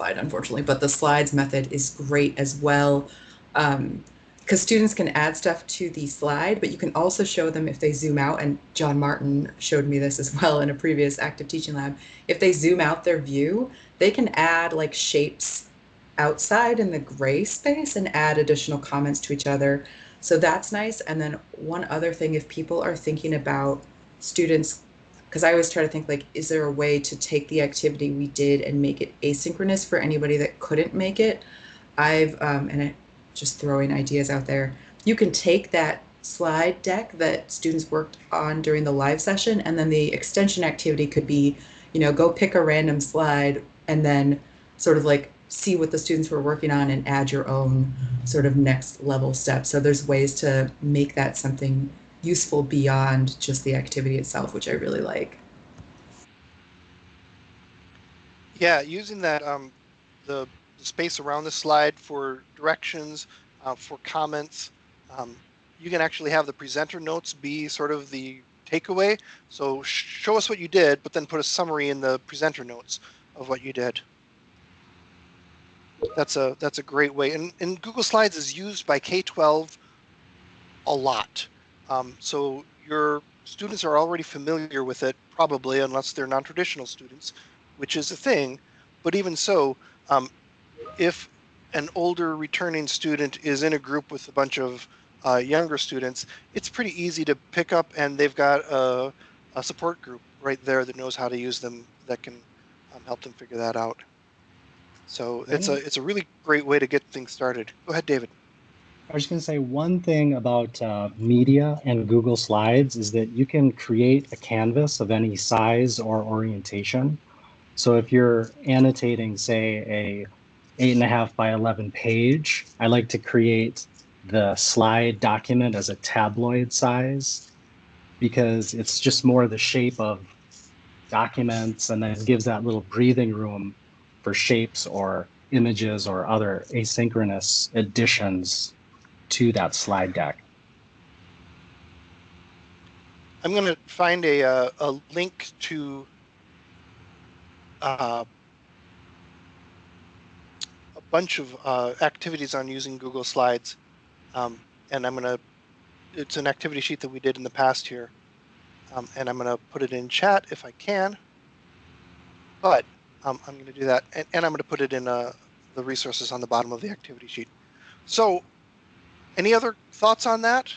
slide, unfortunately, but the slides method is great as well. Um, because students can add stuff to the slide, but you can also show them if they zoom out, and John Martin showed me this as well in a previous active teaching lab. If they zoom out their view, they can add like shapes outside in the gray space and add additional comments to each other. So that's nice. And then one other thing, if people are thinking about students, because I always try to think like, is there a way to take the activity we did and make it asynchronous for anybody that couldn't make it? I've, um, and I, just throwing ideas out there, you can take that slide deck that students worked on during the live session and then the extension activity could be, you know, go pick a random slide and then sort of like see what the students were working on and add your own sort of next level step. So there's ways to make that something useful beyond just the activity itself, which I really like. Yeah, using that um, the space around the slide for directions, uh, for comments. Um, you can actually have the presenter notes be sort of the takeaway. So show us what you did, but then put a summary in the presenter notes of what you did that's a that's a great way. And, and Google Slides is used by K-12 a lot. Um, so your students are already familiar with it, probably, unless they're non-traditional students, which is a thing. But even so, um, if an older returning student is in a group with a bunch of uh, younger students, it's pretty easy to pick up and they've got a, a support group right there that knows how to use them that can um, help them figure that out. So it's a it's a really great way to get things started. Go ahead, David. I was going to say one thing about uh, media and Google Slides is that you can create a canvas of any size or orientation. So if you're annotating, say, a eight and a half by 11 page, I like to create the slide document as a tabloid size because it's just more the shape of documents and then gives that little breathing room for shapes or images or other asynchronous additions to that slide deck. I'm going to find a, uh, a link to uh, a bunch of uh, activities on using Google Slides. Um, and I'm going to, it's an activity sheet that we did in the past here. Um, and I'm going to put it in chat if I can. But um, I'm going to do that, and, and I'm going to put it in uh, the resources on the bottom of the activity sheet. So, any other thoughts on that?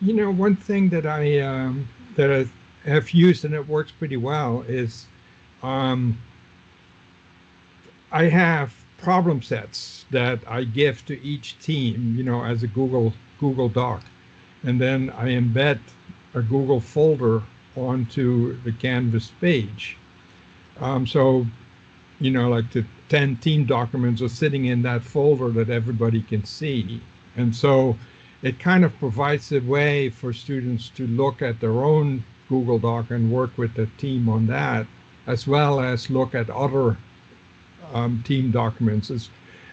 You know, one thing that I um, that I have used and it works pretty well is um, I have problem sets that I give to each team, you know, as a Google Google Doc, and then I embed a Google folder onto the Canvas page. Um, so, you know, like the 10 team documents are sitting in that folder that everybody can see. And so it kind of provides a way for students to look at their own Google Doc and work with the team on that, as well as look at other um, team documents.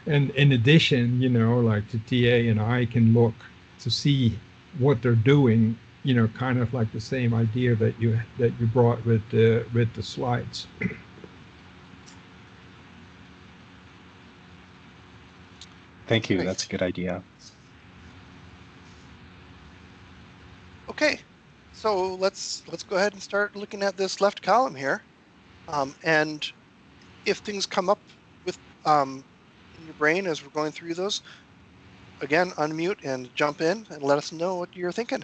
And in addition, you know, like the TA and I can look to see what they're doing you know, kind of like the same idea that you that you brought with the with the slides. Thank you. That's a good idea. Okay, so let's let's go ahead and start looking at this left column here, um, and if things come up with um, in your brain as we're going through those, again unmute and jump in and let us know what you're thinking.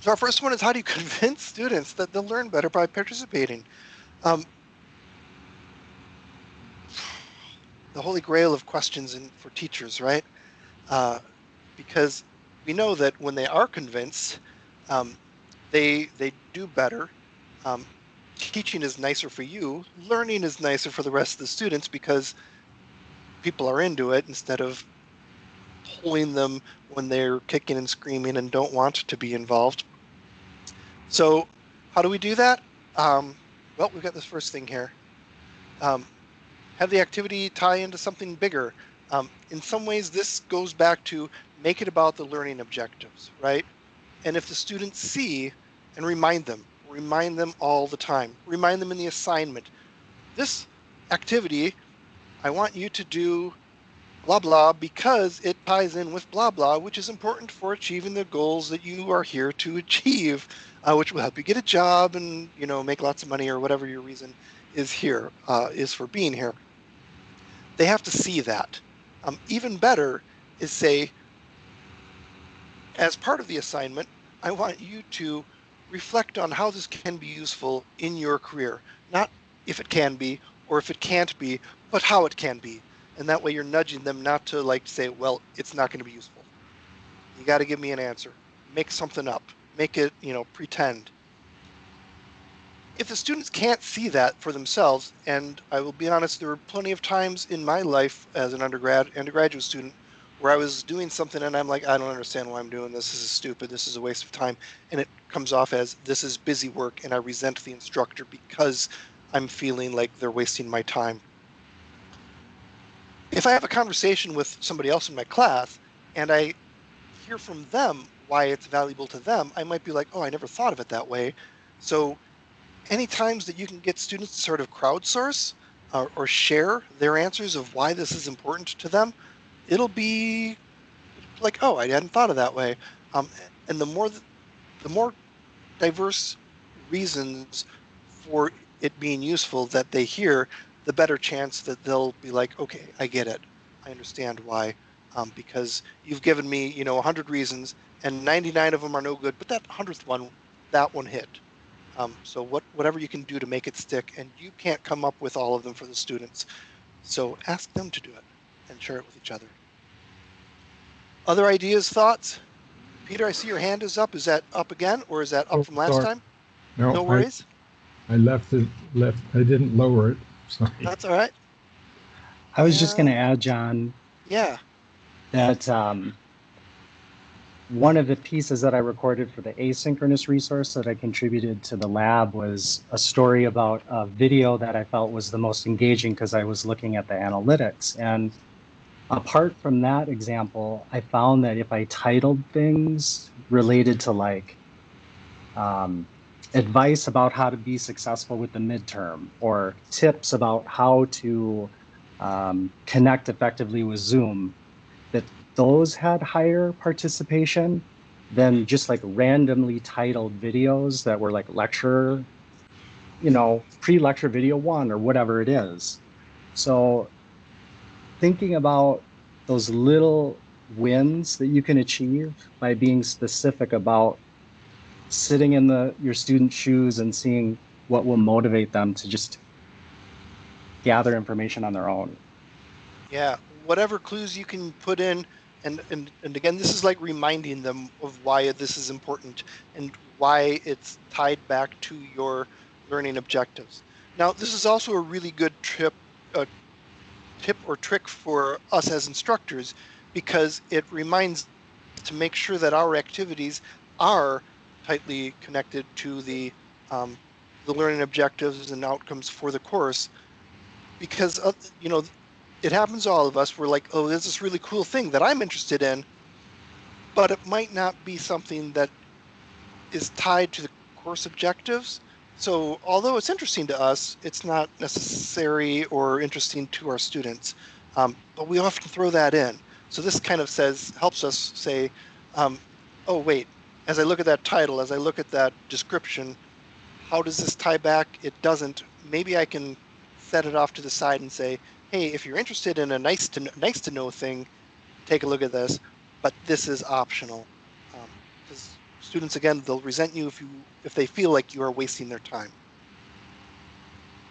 So our first one is how do you convince students that they'll learn better by participating? Um, the holy grail of questions in, for teachers, right? Uh, because we know that when they are convinced, um, they they do better. Um, teaching is nicer for you. Learning is nicer for the rest of the students because people are into it instead of pulling them when they're kicking and screaming and don't want to be involved. So how do we do that? Um, well, we've got this first thing here. Um, have the activity tie into something bigger. Um, in some ways, this goes back to make it about the learning objectives, right? And if the students see and remind them, remind them all the time, remind them in the assignment, this activity, I want you to do blah blah because it ties in with blah blah, which is important for achieving the goals that you are here to achieve, uh, which will help you get a job and you know make lots of money or whatever your reason is here uh, is for being here. They have to see that. Um, even better is say, as part of the assignment, I want you to reflect on how this can be useful in your career. Not if it can be or if it can't be, but how it can be. And that way you're nudging them not to like say, well, it's not going to be useful. You got to give me an answer. Make something up. Make it, you know, pretend. If the students can't see that for themselves, and I will be honest, there were plenty of times in my life as an undergrad, undergraduate student, where I was doing something and I'm like, I don't understand why I'm doing this. This is stupid. This is a waste of time. And it comes off as this is busy work and I resent the instructor because I'm feeling like they're wasting my time. If I have a conversation with somebody else in my class and I hear from them why it's valuable to them, I might be like, oh, I never thought of it that way. So any times that you can get students to sort of crowdsource or, or share their answers of why this is important to them, it'll be like, oh, I hadn't thought of that way. Um, and the more, the more diverse reasons for it being useful that they hear, the better chance that they'll be like, okay, I get it. I understand why. Um, because you've given me, you know, 100 reasons, and 99 of them are no good, but that 100th one, that one hit. Um, so what, whatever you can do to make it stick, and you can't come up with all of them for the students. So ask them to do it and share it with each other. Other ideas, thoughts? Peter, I see your hand is up. Is that up again, or is that up Oh, from last sorry. time? No, No worries. I left it, left, I didn't lower it, sorry. That's all right. I was just going to add, John, Yeah. that um, one of the pieces that I recorded for the asynchronous resource that I contributed to the lab was a story about a video that I felt was the most engaging because I was looking at the analytics. And apart from that example, I found that if I titled things related to like um, advice about how to be successful with the midterm or tips about how to um, connect effectively with Zoom, that those had higher participation than just like randomly titled videos that were like lecture, you know, pre lecture video one or whatever it is. So thinking about those little wins that you can achieve by being specific about sitting in the your student shoes and seeing what will motivate them to just gather information on their own. Yeah, whatever clues you can put in, and, and and again, this is like reminding them of why this is important and why it's tied back to your learning objectives. Now, this is also a really good trip, uh, tip or trick for us as instructors, because it reminds to make sure that our activities are tightly connected to the um, the learning objectives and outcomes for the course, because uh, you know it happens to all of us. We're like, oh, there's this really cool thing that I'm interested in, but it might not be something that is tied to the course objectives. So, although it's interesting to us, it's not necessary or interesting to our students. Um, but we often throw that in. So this kind of says helps us say, um, oh wait, as I look at that title, as I look at that description, how does this tie back? It doesn't. Maybe I can set it off to the side and say, hey, if you're interested in a nice to nice to know thing, take a look at this. But this is optional. Because students, again, they'll resent you if you if they feel like you are wasting their time.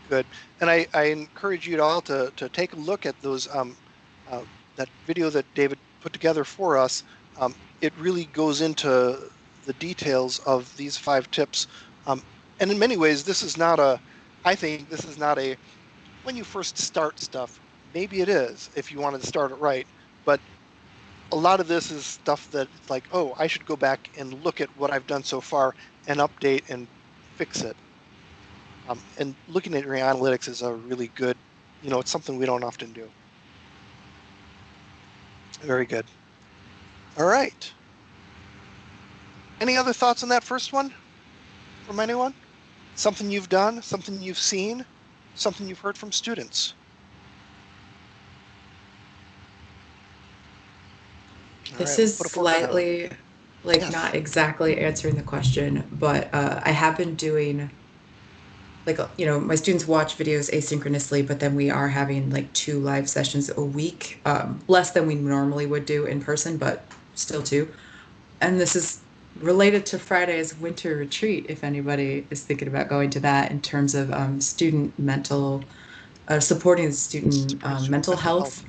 Good. And I, I encourage you all to, to take a look at those um, uh, that video that David put together for us. Um, it really goes into the details of these five tips. Um, and in many ways, this is not a, I think this is not a, when you first start stuff, maybe it is if you wanted to start it right. But a lot of this is stuff that like, oh, I should go back and look at what I've done so far and update and fix it. Um, and looking at your analytics is a really good, you know, it's something we don't often do. Very good. All right. Any other thoughts on that first one from anyone? Something you've done, something you've seen? Something you've heard from students. All This right, is put a fork in that one. slightly, like, Yes. not exactly answering the question, but uh, I have been doing, like, you know, my students watch videos asynchronously, but then we are having like two live sessions a week, um, less than we normally would do in person, but still two. And this is related to Friday's winter retreat, if anybody is thinking about going to that in terms of um, student mental, uh, supporting student um, mental health.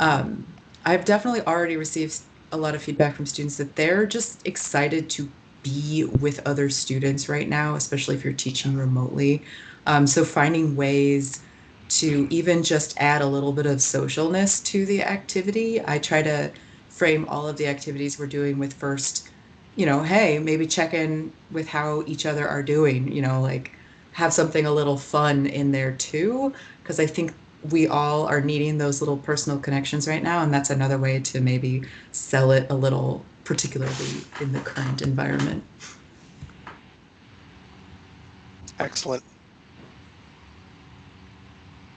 Um, I've definitely already received a lot of feedback from students that they're just excited to be with other students right now, especially if you're teaching remotely. Um, so finding ways to even just add a little bit of socialness to the activity. I try to frame all of the activities we're doing with first, you know, hey, maybe check in with how each other are doing, you know, like have something a little fun in there too. Because I think we all are needing those little personal connections right now. And that's another way to maybe sell it a little, particularly in the current environment. Excellent.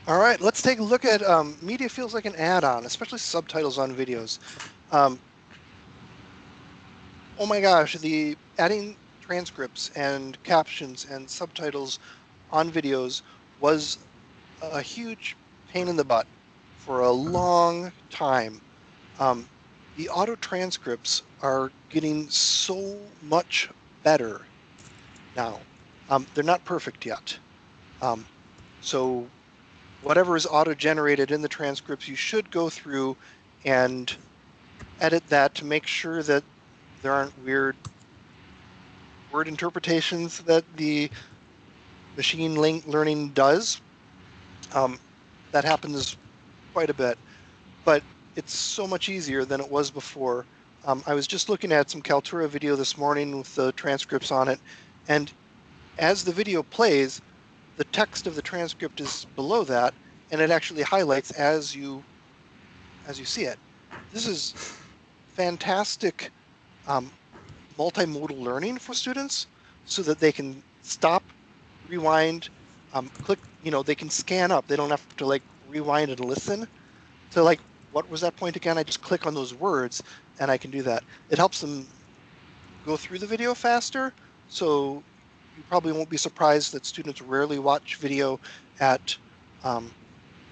All right, let's take a look at um, media feels like an add-on, especially subtitles on videos. Um, oh my gosh, the adding transcripts and captions and subtitles on videos was a huge pain in the butt for a long time. Um, the auto transcripts are getting so much better now. Um, they're not perfect yet. Um, so whatever is auto-generated in the transcripts, you should go through and edit that to make sure that there aren't weird word interpretations that the machine learning does. Um, that happens quite a bit, but it's so much easier than it was before. Um, I was just looking at some Kaltura video this morning with the transcripts on it, and as the video plays, the text of the transcript is below that, and it actually highlights as you as you see it. This is fantastic um, multimodal learning for students, so that they can stop, rewind, um, click. You know, they can scan up. They don't have to like rewind and listen. So like, what was that point again? I just click on those words, and I can do that. It helps them go through the video faster. So you probably won't be surprised that students rarely watch video at um,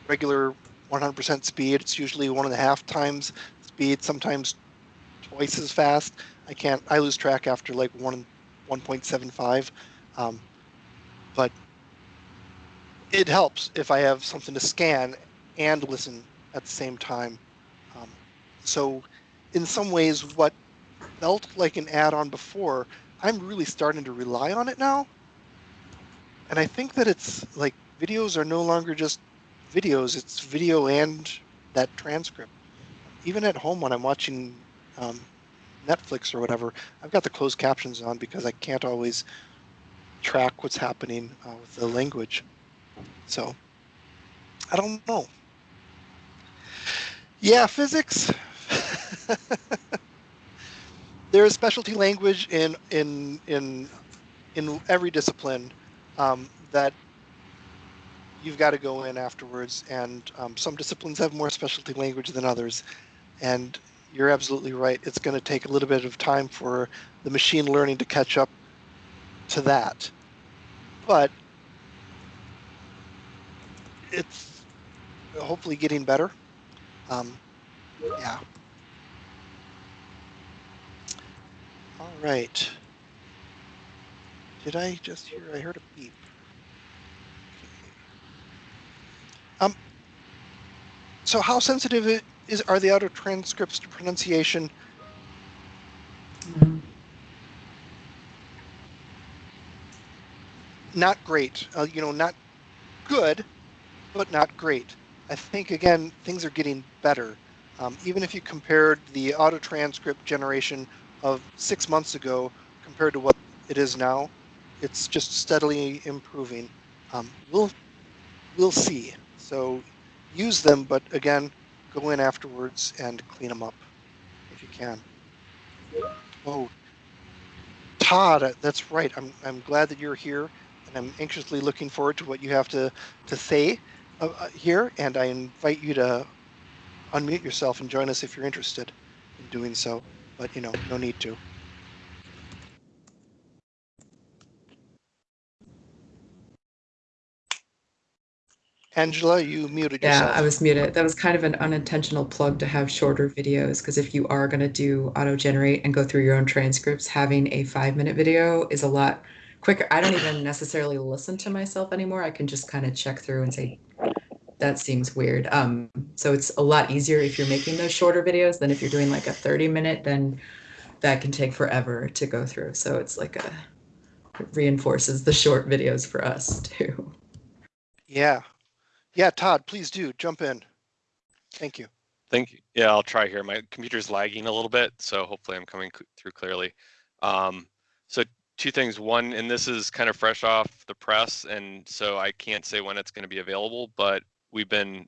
regular 100% speed. It's usually one and a half times speed, sometimes twice as fast. I can't, I lose track after like one, 1.75. Um, but it helps if I have something to scan and listen at the same time. Um, so in some ways, what felt like an add-on before I'm really starting to rely on it now. And I think that it's like videos are no longer just videos, it's video and that transcript. Even at home when I'm watching um, Netflix or whatever, I've got the closed captions on because I can't always track what's happening uh, with the language. So I don't know. Yeah, physics. there is specialty language in in in in every discipline um, that you've got to go in afterwards and um, some disciplines have more specialty language than others and you're absolutely right it's going to take a little bit of time for the machine learning to catch up to that but it's hopefully getting better um, yeah All right. Did I just hear? I heard a beep. Um. So, how sensitive it is are the auto transcripts to pronunciation? Not great. Uh, you know, not good, but not great. I think again things are getting better. Um, even if you compared the auto transcript generation of six months ago compared to what it is now, it's just steadily improving. Um, we'll we'll see. So use them, but again, go in afterwards and clean them up if you can. Oh, Todd, that's right. I'm I'm glad that you're here, and I'm anxiously looking forward to what you have to, to say uh, uh, here, and I invite you to unmute yourself and join us if you're interested in doing so, but you know, no need to. Angela, you muted Yeah, yourself. I was muted. That was kind of an unintentional plug to have shorter videos because if you are going to do auto generate and go through your own transcripts, having a five minute video is a lot quicker. I don't even necessarily listen to myself anymore. I can just kind of check through and say, that seems weird. Um, so it's a lot easier if you're making those shorter videos than if you're doing like a 30 minute, then that can take forever to go through. So it's like a it reinforces the short videos for us too. Yeah. Yeah, Todd, please do jump in. Thank you. Thank you. Yeah, I'll try here. My computer's lagging a little bit, so hopefully I'm coming through clearly. Um, so two things. One, and this is kind of fresh off the press, and so I can't say when it's going to be available, but we've been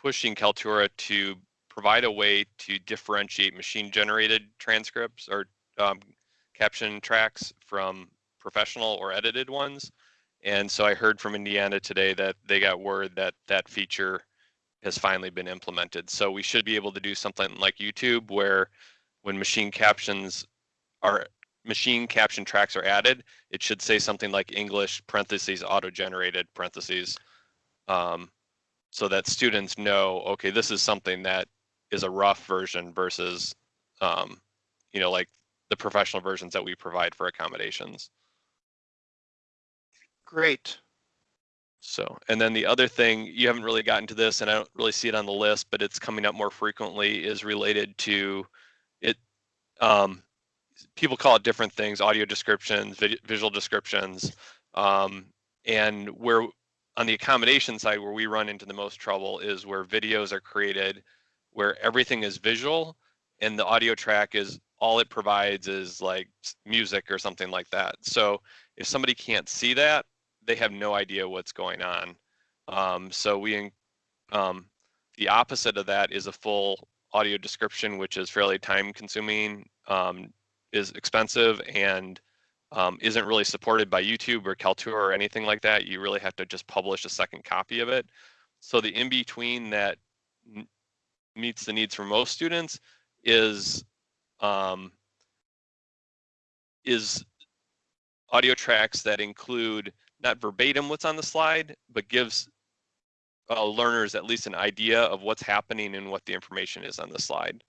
pushing Kaltura to provide a way to differentiate machine generated transcripts or um, caption tracks from professional or edited ones. And so I heard from Indiana today that they got word that that feature has finally been implemented. So we should be able to do something like YouTube where when machine captions are machine caption tracks are added, it should say something like English parentheses auto-generated parentheses. Um, so that students know, okay, this is something that is a rough version versus, um, you know, like the professional versions that we provide for accommodations. Great. So, and then the other thing, you haven't really gotten to this and I don't really see it on the list, but it's coming up more frequently is related to it. Um, people call it different things, audio descriptions, visual descriptions. Um, and where on the accommodation side, where we run into the most trouble is where videos are created, where everything is visual and the audio track is all it provides is like music or something like that. So if somebody can't see that, they have no idea what's going on. Um, so we, um, the opposite of that is a full audio description, which is fairly time consuming, um, is expensive and um, isn't really supported by YouTube or Kaltura or anything like that. You really have to just publish a second copy of it. So the in between that meets the needs for most students is um, is audio tracks that include not verbatim what's on the slide, but gives uh, learners at least an idea of what's happening and what the information is on the slide.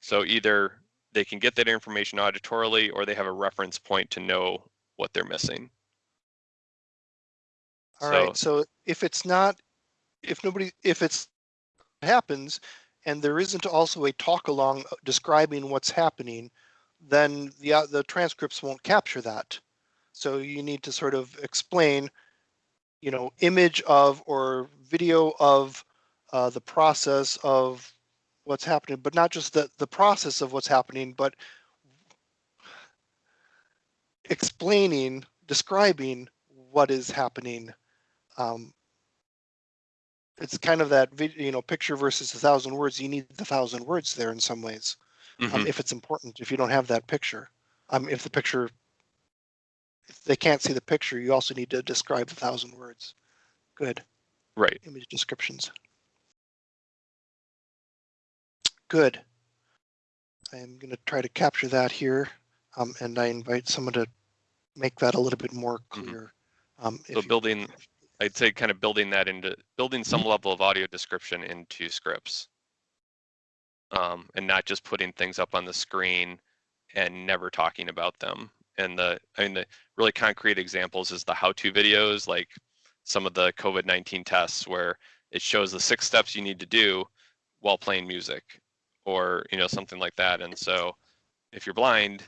So either they can get that information auditorily or they have a reference point to know what they're missing. All right. So if it's not, if nobody, if it's happens and there isn't also a talk along describing what's happening, then the, uh, the transcripts won't capture that. So you need to sort of explain, you know, image of or video of uh, the process of what's happening, but not just the, the process of what's happening, but explaining, describing what is happening. Um, it's kind of that you know picture versus a thousand words. You need the thousand words there in some ways, um, Mhm. if it's important. If you don't have that picture, um, if the picture, if they can't see the picture, you also need to describe the thousand words. Good Right. image descriptions. Good. I'm going to try to capture that here, um, and I invite someone to make that a little bit more Mhm. clear. Um, if So you- building, I'd say kind of building that into, building some level of audio description into scripts. Um, and not just putting things up on the screen and never talking about them. And the, I mean, the really concrete examples is the how-to videos, like some of the COVID-19 tests where it shows the six steps you need to do while playing music or, you know, something like that. And so if you're blind,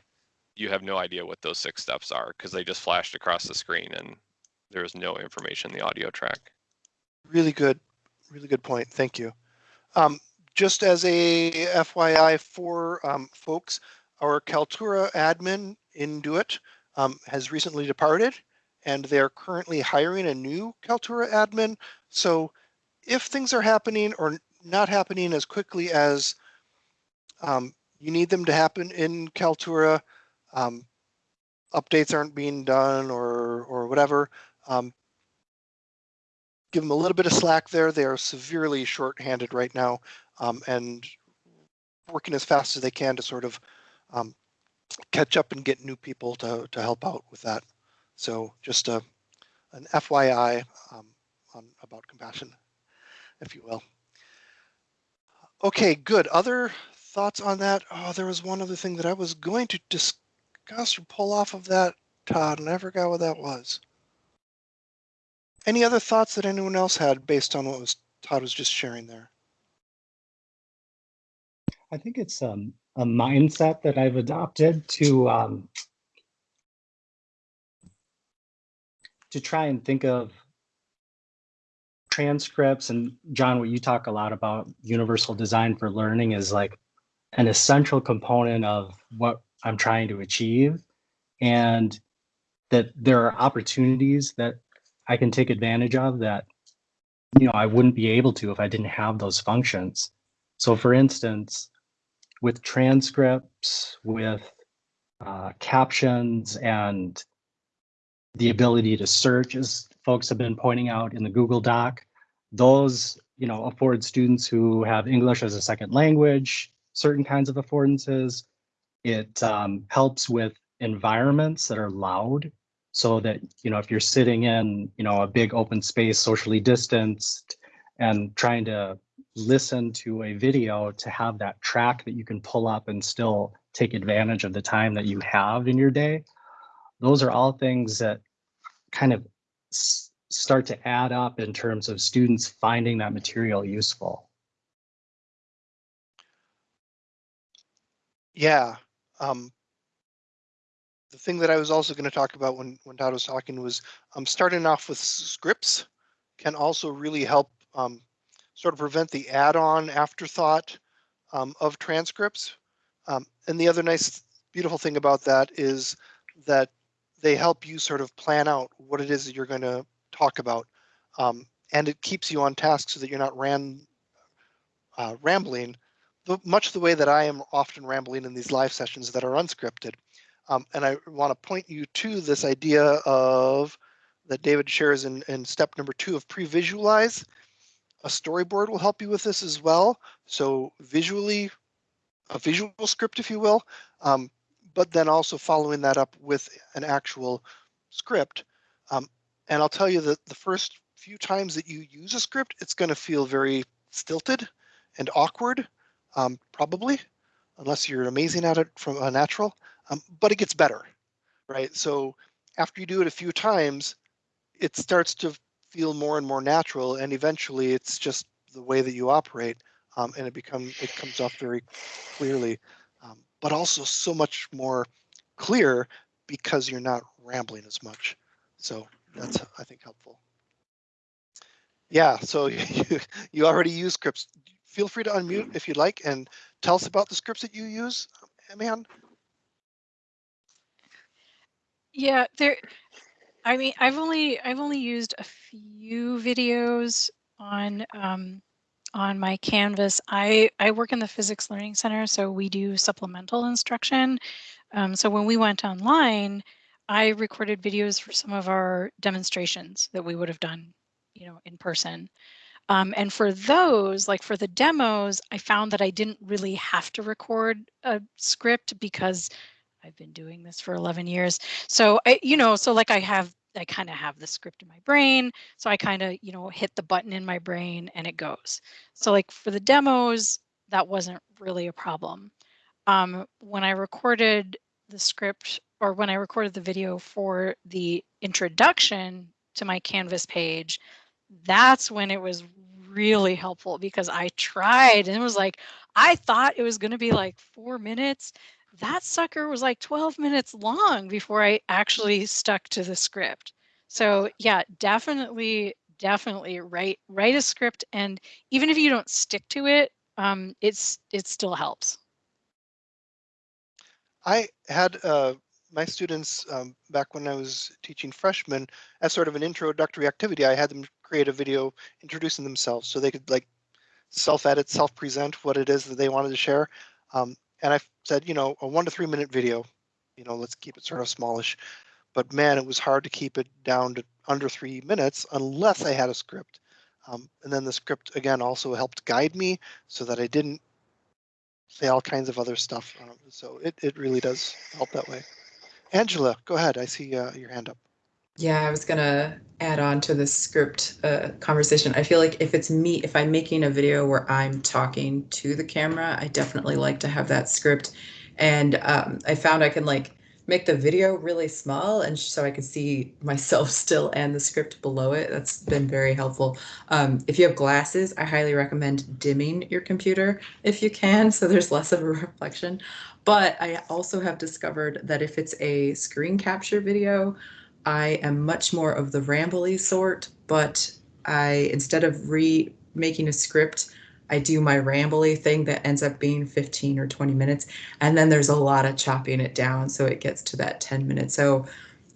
you have no idea what those six steps are because they just flashed across the screen and there is no information in the audio track. Really good, really good point. Thank you. Um, just as a FYI for um, folks, our Kaltura admin in DoIT um, has recently departed and they are currently hiring a new Kaltura admin. So if things are happening or not happening as quickly as um, you need them to happen in Kaltura, um, updates aren't being done or or whatever, Um, give them a little bit of slack there. They are severely short-handed right now um, and working as fast as they can to sort of um, catch up and get new people to, to help out with that. So just a, an FYI um, on, about compassion, if you will. Okay, good. Other thoughts on that? Oh, there was one other thing that I was going to discuss or pull off of that, Todd, and I forgot what that was. Any other thoughts that anyone else had based on what was Todd was just sharing there? I think it's um, a mindset that I've adopted to um, to try and think of transcripts and John, what you talk a lot about universal design for learning is like an essential component of what I'm trying to achieve and that there are opportunities that I can take advantage of that you know I wouldn't be able to if I didn't have those functions. So for instance, with transcripts, with uh, captions and the ability to search, as folks have been pointing out in the Google Doc, those you know afford students who have English as a second language certain kinds of affordances. It um, helps with environments that are loud so that you know if you're sitting in you know a big open space socially distanced and trying to listen to a video to have that track that you can pull up and still take advantage of the time that you have in your day. Those are all things that kind of start to add up in terms of students finding that material useful. Yeah. Um, the thing that I was also going to talk about when, when Todd was talking was um, starting off with scripts can also really help um, sort of prevent the add-on afterthought um, of transcripts. Um, and the other nice, beautiful thing about that is that they help you sort of plan out what it is that you're going to talk about. Um, and it keeps you on task so that you're not ran, uh, rambling, much the way that I am often rambling in these live sessions that are unscripted. Um, and I want to point you to this idea of that David shares in, in step number two of pre-visualize. A storyboard will help you with this as well. So visually, a visual script, if you will, um, but then also following that up with an actual script. Um, and I'll tell you that the first few times that you use a script, it's going to feel very stilted and awkward, um, probably, unless you're amazing at it from a natural, um, but it gets better, right? So after you do it a few times, it starts to feel more and more natural and eventually it's just the way that you operate um, and it become it comes off very clearly um, but also so much more clear because you're not rambling as much. So that's i think helpful. Yeah so you you already use scripts. Feel free to unmute if you'd like and tell us about the scripts that you use man yeah there I mean, I've only I've only used a few videos on um, on my Canvas. I I work in the Physics Learning Center, so we do supplemental instruction. Um, so when we went online, I recorded videos for some of our demonstrations that we would have done, you know, in person. Um, and for those, like for the demos, I found that I didn't really have to record a script because I've been doing this for 11 years. So I, you know, so like I have, I kind of have the script in my brain. So I kind of, you know, hit the button in my brain and it goes. So like for the demos, that wasn't really a problem. Um, when I recorded the script or when I recorded the video for the introduction to my Canvas page, that's when it was really helpful because I tried and it was like, I thought it was going to be like four minutes that sucker was like 12 minutes long before I actually stuck to the script. So yeah, definitely, definitely write write a script, and even if you don't stick to it, um, it's it still helps. I had uh, my students um, back when I was teaching freshmen as sort of an introductory activity. I had them create a video introducing themselves so they could like self-edit, self-present what it is that they wanted to share. Um, and I said, you know, a one to three minute video, you know, let's keep it sort of smallish. But man, it was hard to keep it down to under three minutes unless I had a script. Um, and then the script again also helped guide me so that I didn't say all kinds of other stuff. Um, so it, it really does help that way. Angela, go ahead. I see uh, your hand up. Yeah, I was gonna add on to the script uh, conversation. I feel like if it's me, if I'm making a video where I'm talking to the camera, I definitely like to have that script. And um, I found I can like make the video really small and so I can see myself still and the script below it. That's been very helpful. Um, if you have glasses, I highly recommend dimming your computer if you can, so there's less of a reflection. But I also have discovered that if it's a screen capture video, I am much more of the rambly sort, but I instead of re making a script, I do my rambly thing that ends up being 15 or 20 minutes. And then there's a lot of chopping it down so it gets to that 10 minutes. So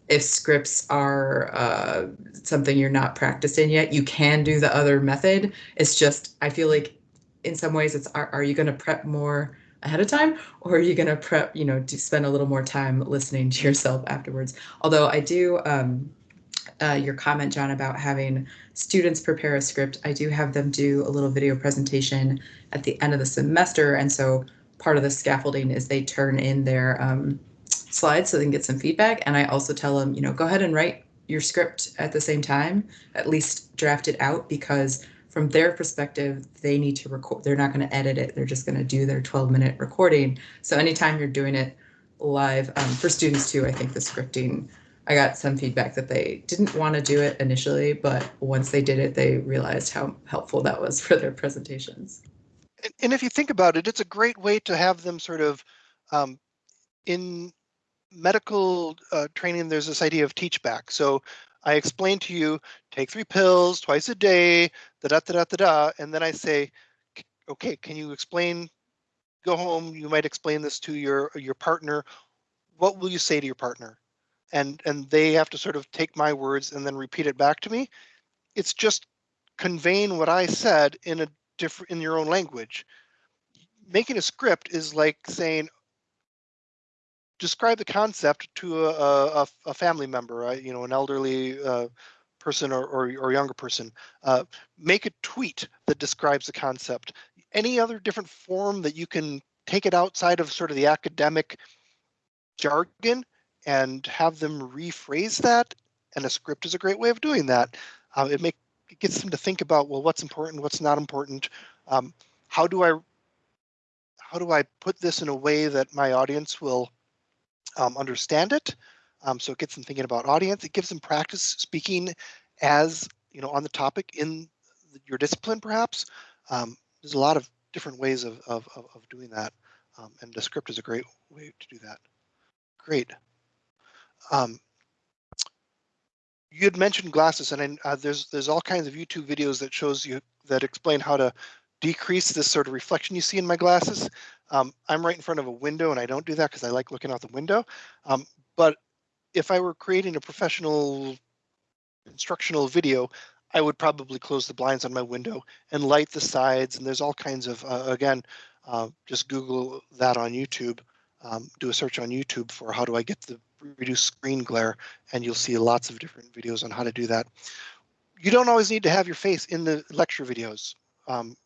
if scripts are uh, something you're not practicing yet, you can do the other method. It's just, I feel like in some ways it's, are, are you going to prep more ahead of time or are you going to prep you know to spend a little more time listening to yourself afterwards? Although i do um, uh, your comment john about having students prepare a script i do have them do a little video presentation at the end of the semester and so part of the scaffolding is they turn in their um, slides so they can get some feedback and i also tell them you know go ahead and write your script at the same time at least draft it out because from their perspective, they need to record. They're not going to edit it. They're just going to do their 12 minute recording. So anytime you're doing it live um, for students too, I think the scripting, I got some feedback that they didn't want to do it initially, but once they did it, they realized how helpful that was for their presentations. And, if you think about it, it's a great way to have them sort of um, in medical uh, training, there's this idea of teach back. So I explain to you, take three pills twice a day, da da da da da and then I say, okay, can you explain? Go home. You might explain this to your your partner. What will you say to your partner? And and they have to sort of take my words and then repeat it back to me. It's just conveying what I said in a different in your own language. Making a script is like saying, describe the concept to a, a, a family member, uh, you know, an elderly uh, person or, or, or, younger person. Uh, make a tweet that describes the concept. Any other different form that you can take it outside of sort of the academic jargon and have them rephrase that. And a script is a great way of doing that. Uh, it make it gets them to think about well, what's important, what's not important. Um, how do I how do I put this in a way that my audience will um, understand it. Um, so it gets them thinking about audience. It gives them practice speaking as, you know, on the topic in your discipline, perhaps. Um, there's a lot of different ways of, of, of doing that. Um, and the script is a great way to do that. Great. Um, you had mentioned glasses, and uh, there's there's all kinds of YouTube videos that shows you that explain how to decrease this sort of reflection you see in my glasses. Um, I'm right in front of a window and I don't do that because I like looking out the window. Um, but if I were creating a professional instructional video, I would probably close the blinds on my window and light the sides. And there's all kinds of, uh, again, uh, just Google that on YouTube. Um, do a search on YouTube for how do I get the reduced screen glare, and you'll see lots of different videos on how to do that. You don't always need to have your face in the lecture videos. Um,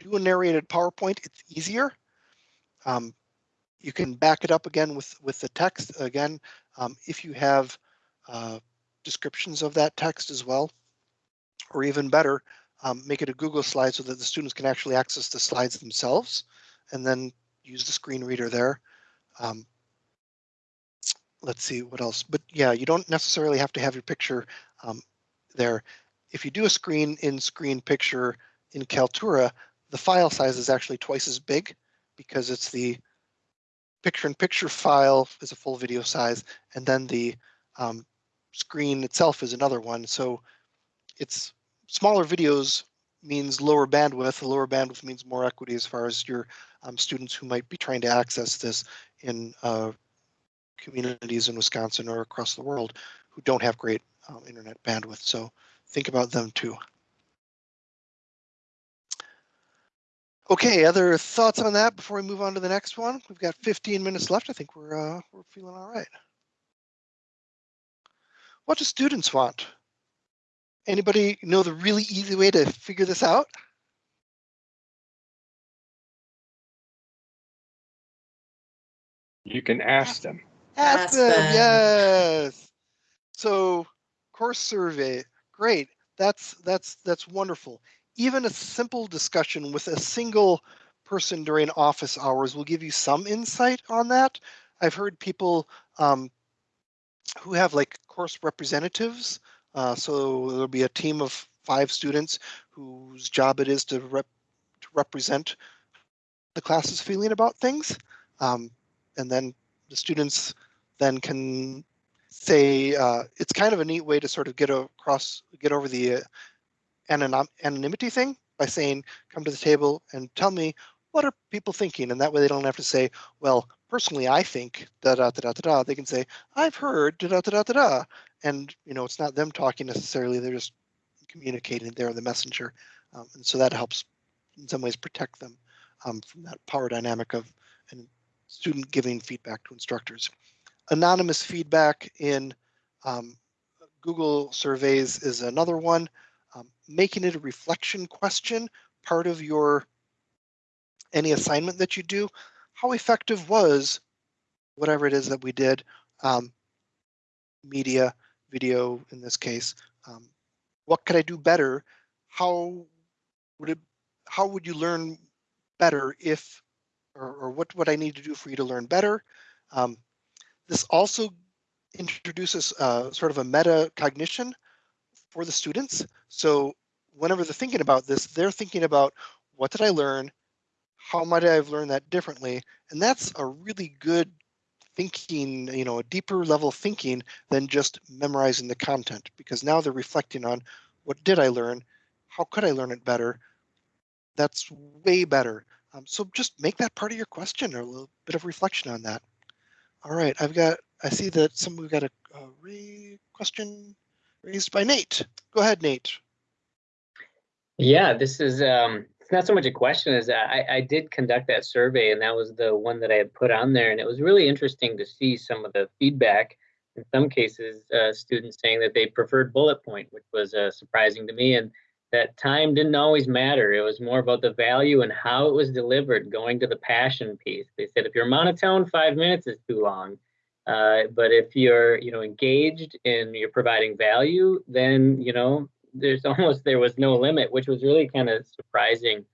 do a narrated PowerPoint, it's easier. Um, you can back it up again with, with the text again, um, if you have uh, descriptions of that text as well, or even better, um, make it a Google slide so that the students can actually access the slides themselves and then use the screen reader there. Um, let's see what else, but yeah, you don't necessarily have to have your picture um, there. If you do a screen in screen picture in Kaltura, the file size is actually twice as big because it's the picture-in-picture file is a full video size, and then the um, screen itself is another one. So it's smaller videos means lower bandwidth. Lower bandwidth means more equity as far as your um, students who might be trying to access this in uh, communities in Wisconsin or across the world who don't have great um, internet bandwidth. So think about them too. Okay, other thoughts on that before we move on to the next one? We've got 15 minutes left. I think we're uh, we're feeling all right. What do students want? Anybody know the really easy way to figure this out? You can ask them. Ask Ask them, them. yes. So course survey, great. That's that's that's wonderful. Even a simple discussion with a single person during office hours will give you some insight on that. I've heard people um, who have like course representatives. Uh, so there'll be a team of five students whose job it is to rep to represent the class's feeling about things. Um, and then the students then can say uh, it's kind of a neat way to sort of get across, get over the uh, anonym, anonymity thing by saying, come to the table and tell me what are people thinking, and that way they don't have to say, well, personally, I think da da da da da da. They can say, I've heard da da da da da da, and you know, it's not them talking necessarily; they're just communicating. They're the messenger, um, and so that helps in some ways protect them um, from that power dynamic of and student giving feedback to instructors. Anonymous feedback in um, Google surveys is another one. Um, making it a reflection question, part of your any assignment that you do, how effective was whatever it is that we did, um, media, video in this case, um, what could I do better? How would it, how would you learn better if, or, or what would I need to do for you to learn better? Um, this also introduces uh, sort of a meta cognition for the students. So whenever they're thinking about this, they're thinking about what did I learn? How might I have learned that differently? And that's a really good thinking, you know, a deeper level thinking than just memorizing the content because now they're reflecting on what did I learn? How could I learn it better? That's way better. Um, so just make that part of your question or a little bit of reflection on that. All right, I've got, I see that some, we've got a, a question raised by Nate. Go ahead, Nate. Yeah, this is um, not so much a question as I, I did conduct that survey, and that was the one that I had put on there, and it was really interesting to see some of the feedback. In some cases, uh, students saying that they preferred bullet point, which was uh, surprising to me, and that time didn't always matter. It was more about the value and how it was delivered, going to the passion piece. They said if you're monotone, five minutes is too long. Uh, but if you're, you know, engaged and you're providing value, then, you know, there's almost there was no limit, which was really kind of surprising.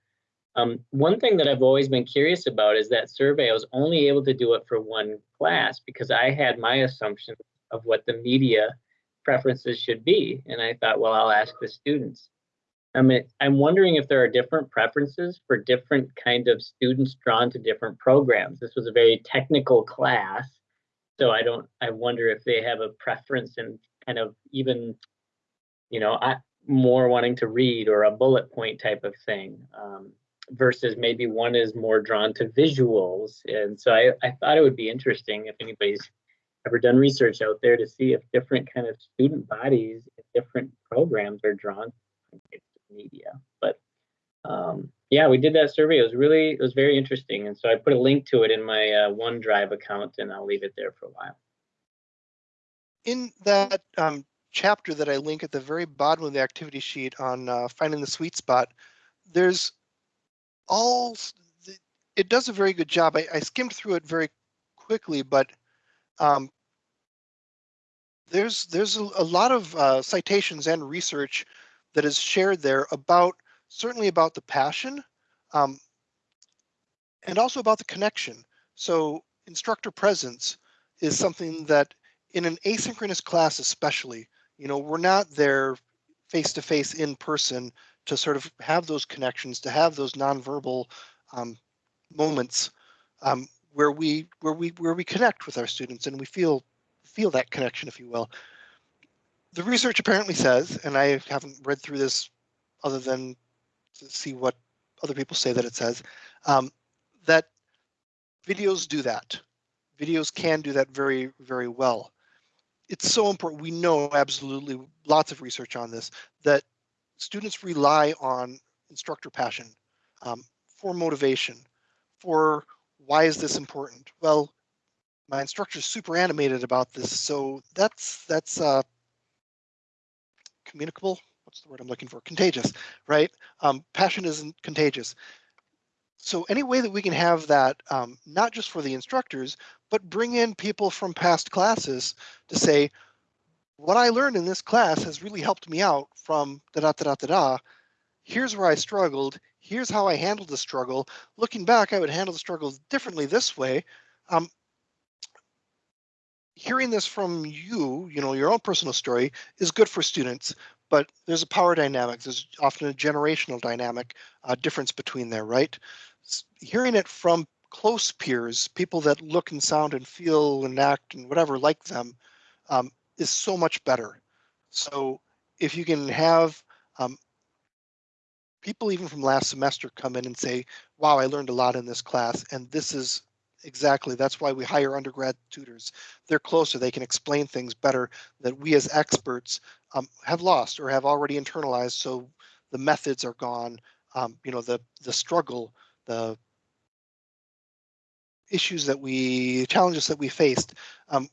Um, one thing that I've always been curious about is that survey. I was only able to do it for one class because I had my assumption of what the media preferences should be, and I thought, well, I'll ask the students. I mean, I'm wondering if there are different preferences for different kind of students drawn to different programs. This was a very technical class, so I don't. I wonder if they have a preference in kind of even, you know, I, more wanting to read or a bullet point type of thing, um, versus maybe one is more drawn to visuals. And so I, I thought it would be interesting if anybody's ever done research out there to see if different kind of student bodies, different programs are drawn to media. But um, yeah, we did that survey. It was really, it was very interesting. And so I put a link to it in my uh, OneDrive account and I'll leave it there for a while. In that um, chapter that I link at the very bottom of the activity sheet on uh, finding the sweet spot, there's all, it does a very good job. I, I skimmed through it very quickly, but um, there's there's a, a lot of uh, citations and research that is shared there about certainly about the passion um, and also about the connection. So instructor presence is something that in an asynchronous class especially, you know, we're not there face to face in person to sort of have those connections, to have those nonverbal um, moments um, where we where we where we connect with our students and we feel feel that connection, if you will. The research apparently says, and I haven't read through this other than to see what other people say that it says, um, that videos do that. Videos can do that very, very well. It's so important. We know absolutely lots of research on this that students rely on instructor passion um, for motivation, for why is this important? Well, my instructor's super animated about this, so that's that's uh, communicable. What's the word I'm looking for? Contagious, right? Um, passion isn't contagious. So any way that we can have that, um, not just for the instructors, but bring in people from past classes to say, what I learned in this class has really helped me out from da da da da da da. Here's where I struggled. Here's how I handled the struggle. Looking back, I would handle the struggle differently this way. Um, hearing this from you, you know, your own personal story is good for students, but there's a power dynamic. There's often a generational dynamic uh, difference between there, right? Hearing it from close peers, people that look and sound and feel and act and whatever like them, um, is so much better. So if you can have um, people even from last semester come in and say, wow, I learned a lot in this class and this is exactly, that's why we hire undergrad tutors. They're closer, they can explain things better that we as experts um, have lost or have already internalized. So the methods are gone, um, you know, the, the struggle, the issues that we, challenges that we faced, um,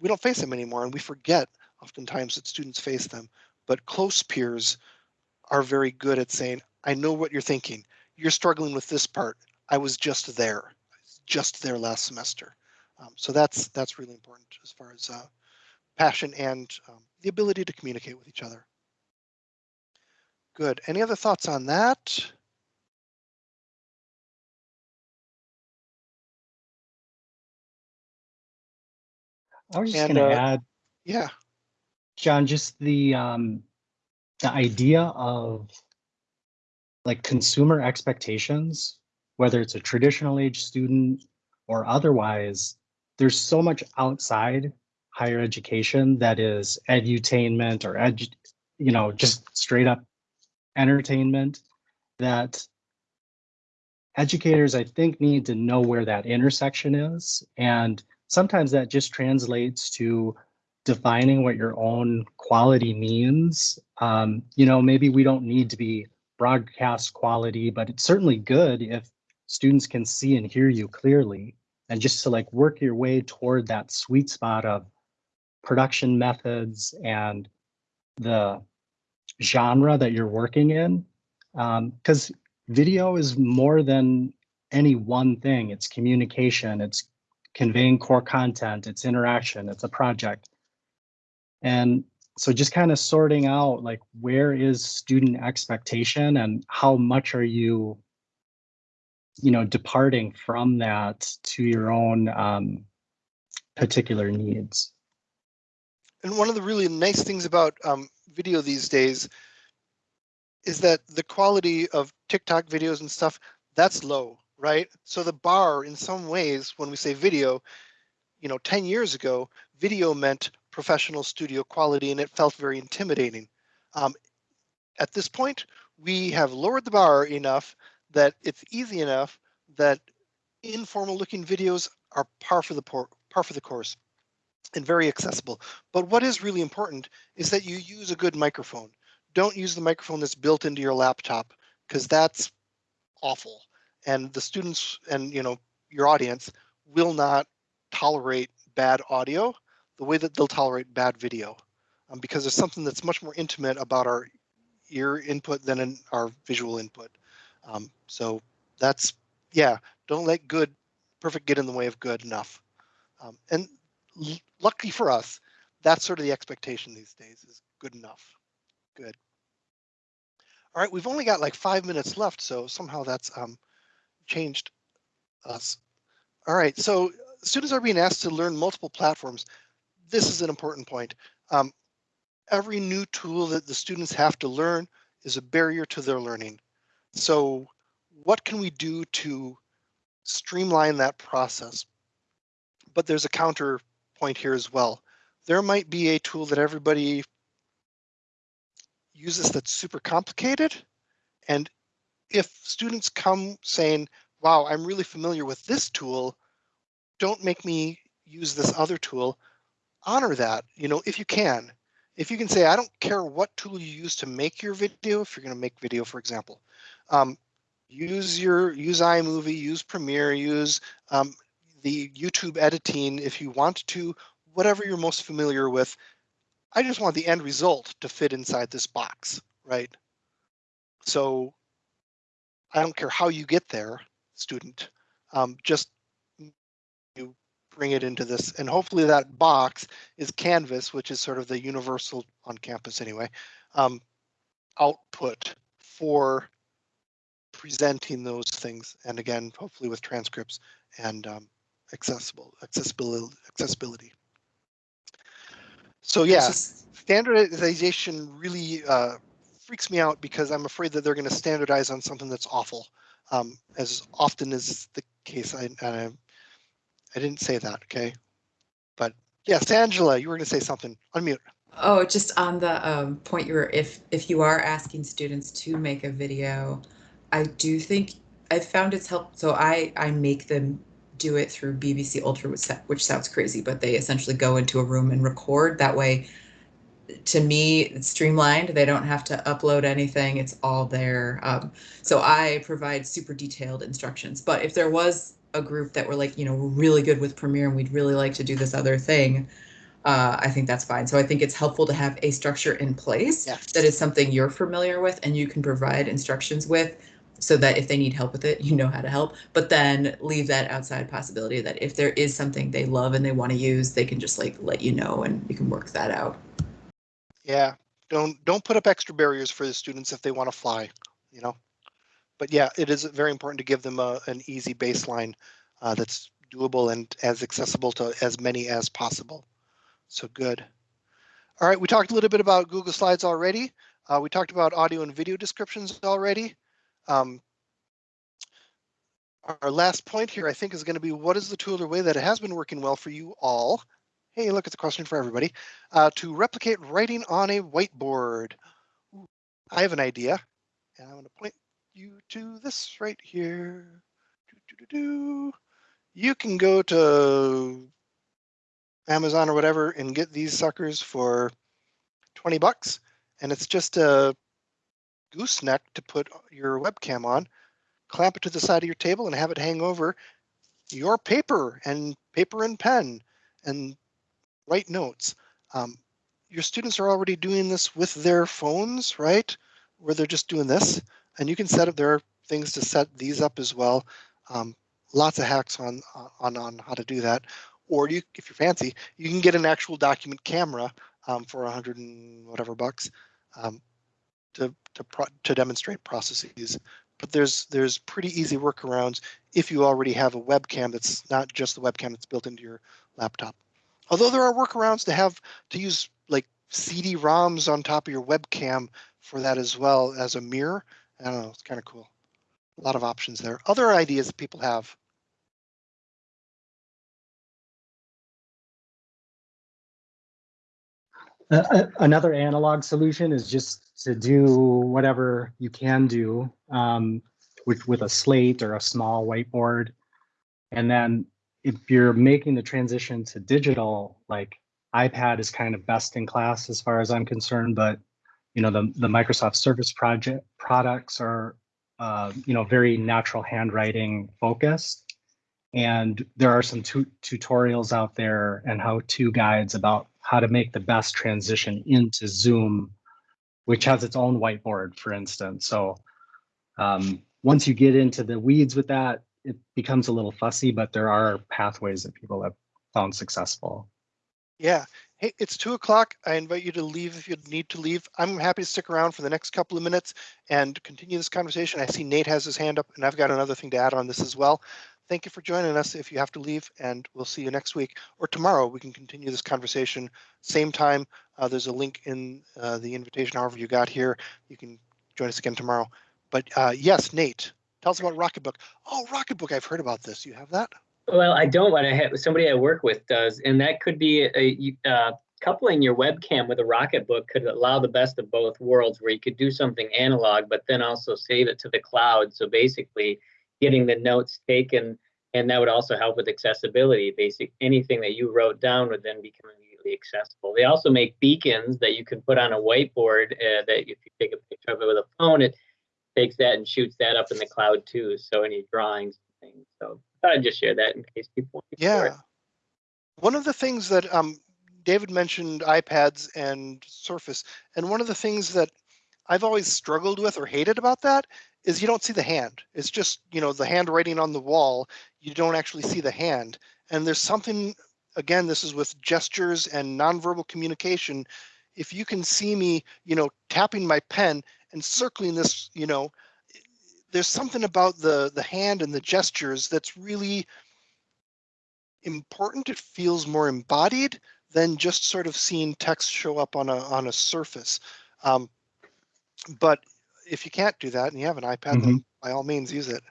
we don't face them anymore and we forget oftentimes that students face them. But close peers are very good at saying, I know what you're thinking. You're struggling with this part. I was just there, just there last semester. Um, so that's that's really important as far as uh, passion and um, the ability to communicate with each other. Good. Any other thoughts on that? I was just going to uh, add, Yeah. John, just the um, the idea of like consumer expectations, whether it's a traditional age student or otherwise, there's so much outside higher education that is edutainment or edu, you know, just straight up entertainment that educators, I think, need to know where that intersection is. And sometimes that just translates to defining what your own quality means. Um, you know, maybe we don't need to be broadcast quality, but it's certainly good if students can see and hear you clearly. And just to like work your way toward that sweet spot of production methods and the genre that you're working in. Um, because video is more than any one thing. It's communication, it's conveying core content, it's interaction, it's a project. And so just kind of sorting out like where is student expectation and how much are you you know departing from that to your own um, particular needs And one of the really nice things about um, video these days is that the quality of TikTok videos and stuff, that's low, right? So the bar in some ways, when we say video, you know, 10 years ago, video meant professional studio quality and it felt very intimidating. Um, at this point, we have lowered the bar enough that it's easy enough that informal looking videos are par for the par for the course and very accessible. But what is really important is that you use a good microphone. Don't use the microphone that's built into your laptop because that's awful. And the students and you know your audience will not tolerate bad audio the way that they'll tolerate bad video um, because there's something that's much more intimate about our ear input than in our visual input. Um, so that's yeah. Don't let good perfect get in the way of good enough. Um, and lucky for us, that's sort of the expectation these days is good enough. Good. All right, we've only got like five minutes left, so somehow that's um, changed us. All right, so students are being asked to learn multiple platforms. This is an important point. Um, every new tool that the students have to learn is a barrier to their learning. So what can we do to streamline that process? But there's a counterpoint here as well. There might be a tool that everybody uses that's super complicated. And if students come saying, wow, I'm really familiar with this tool, don't make me use this other tool, honor that, you know, if you can. If you can say, I don't care what tool you use to make your video, if you're going to make video, for example, um, use your use iMovie, use Premiere, use um, the YouTube editing if you want to, whatever you're most familiar with. I just want the end result to fit inside this box, right? So I don't care how you get there, student, um, just you bring it into this and hopefully that box is Canvas, which is sort of the universal on campus anyway, um, output for presenting those things. And again, hopefully with transcripts and um, accessible accessibility accessibility. So yeah, standardization really uh, freaks me out because I'm afraid that they're going to standardize on something that's awful, um, as often is the case. I, I I didn't say that, okay? But yes, Angela, you were going to say something. Unmute. Oh, just on the um, point you were, if if you are asking students to make a video, I do think I found it's helped. So I I make them do it through BBC Ultra, which, which sounds crazy, but they essentially go into a room and record. That way, to me, it's streamlined. They don't have to upload anything. It's all there. Um, so I provide super detailed instructions. But if there was a group that were like, you know, we're really good with Premiere and we'd really like to do this other thing, uh, I think that's fine. So I think it's helpful to have a structure in place Yes. that is something you're familiar with and you can provide instructions with so that if they need help with it, you know how to help. But then leave that outside possibility that if there is something they love and they want to use, they can just like let you know and you can work that out. Yeah, don't don't put up extra barriers for the students if they want to fly, you know. But yeah, it is very important to give them a, an easy baseline uh, that's doable and as accessible to as many as possible. So good. All right, we talked a little bit about Google Slides already. Uh, we talked about audio and video descriptions already. Um, our last point here, I think, is going to be what is the tool or way that it has been working well for you all? Hey, look, it's a question for everybody. Uh, to replicate writing on a whiteboard. Ooh, I have an idea, and I'm going to point you to this right here. Do, do, do, do. You can go to Amazon or whatever and get these suckers for 20 bucks. And it's just a gooseneck to put your webcam on, clamp it to the side of your table and have it hang over your paper and paper and pen and write notes. Um, your students are already doing this with their phones, right? Where they're just doing this. And you can set up, there are things to set these up as well. Um, lots of hacks on, on, on how to do that. Or you, if you're fancy, you can get an actual document camera um, for a hundred and whatever bucks um, to to pro to demonstrate processes. But there's there's pretty easy workarounds if you already have a webcam that's not just the webcam that's built into your laptop. Although there are workarounds to have to use like CD-ROMs on top of your webcam for that as well as a mirror. I don't know, it's kind of cool. A lot of options there. Other ideas that people have. Uh, uh, another analog solution is just to do whatever you can do um, with with a slate or a small whiteboard, and then if you're making the transition to digital, like iPad is kind of best in class as far as I'm concerned, but you know the the Microsoft Surface project products are uh, you know very natural handwriting focused, and there are some tu- tutorials out there and how-to guides about how to make the best transition into Zoom, which has its own whiteboard, for instance. So um, once you get into the weeds with that, it becomes a little fussy, but there are pathways that people have found successful. Yeah. Hey, it's two o'clock. I invite you to leave if you need to leave. I'm happy to stick around for the next couple of minutes and continue this conversation. I see Nate has his hand up and I've got another thing to add on this as well. Thank you for joining us if you have to leave and we'll see you next week or tomorrow. We can continue this conversation. Same time, uh, there's a link in uh, the invitation, however you got here. You can join us again tomorrow. But uh, yes, Nate, tell us about Rocketbook. Oh, Rocketbook, I've heard about this. You have that? Well, I don't, but I have somebody I work with does, and that could be a, uh, coupling your webcam with a Rocketbook could allow the best of both worlds, where you could do something analog, but then also save it to the cloud. So basically, getting the notes taken, and that would also help with accessibility. Basic anything that you wrote down would then become immediately accessible. They also make beacons that you can put on a whiteboard. Uh, that if you take a picture of it with a phone, it takes that and shoots that up in the cloud too. So any drawings and things. So I thought I'd just share that in case people. Yeah. One of the things that um, David mentioned iPads and Surface, and one of the things that I've always struggled with or hated about that is you don't see the hand. It's just, you know, the handwriting on the wall. You don't actually see the hand. And there's something, again, this is with gestures and nonverbal communication. If you can see me, you know, tapping my pen and circling this, you know, there's something about the the hand and the gestures that's really important. It feels more embodied than just sort of seeing text show up on a on a surface. Um, but if you can't do that and you have an iPad, then by all means use it.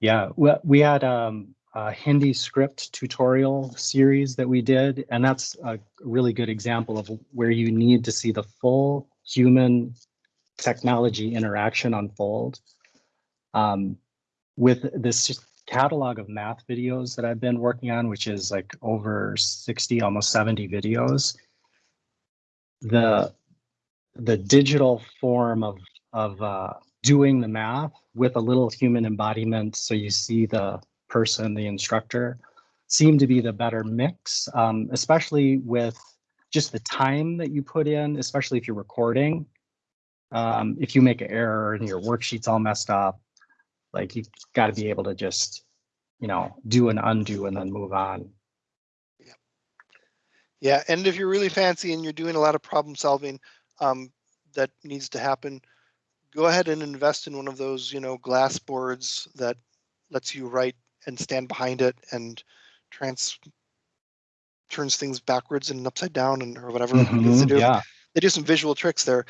Yeah, we, we had um, a Hindi script tutorial series that we did, and that's a really good example of where you need to see the full human technology interaction unfold. Um, with this catalog of math videos that I've been working on, which is like over 60, almost 70 videos, the the digital form of of uh, doing the math with a little human embodiment, so you see the person, the instructor, seem to be the better mix, um, especially with just the time that you put in, especially if you're recording. Um, if you make an error and your worksheet's all messed up, like you got to be able to just, you know, do an undo and then move on. Yeah. yeah, and if you're really fancy and you're doing a lot of problem solving, um, that needs to happen, go ahead and invest in one of those, you know, glass boards that lets you write and stand behind it and trans turns things backwards and upside down and or whatever. it is they, Mhm, do. Yeah, they do some visual tricks there.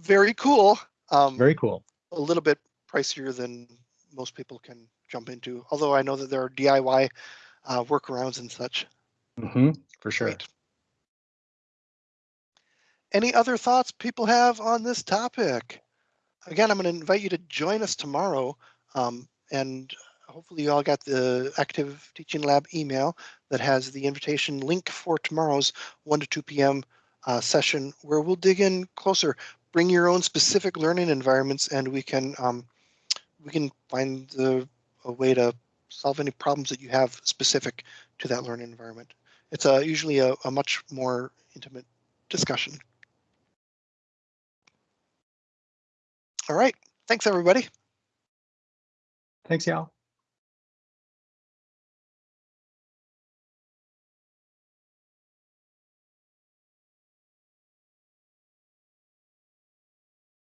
Very cool. Um, very cool. a little bit pricier than most people can jump into. Although I know that there are DIY uh, workarounds and such. hmm for sure. Great. Any other thoughts people have on this topic? Again, I'm going to invite you to join us tomorrow. Um, and hopefully you all got the Active Teaching Lab email that has the invitation link for tomorrow's 1 to 2 p.m. Uh, session where we'll dig in closer. Bring your own specific learning environments and we can um, we can find the, a way to solve any problems that you have specific to that learning environment. It's a, usually a, a much more intimate discussion. All right. Thanks, everybody. Thanks, y'all.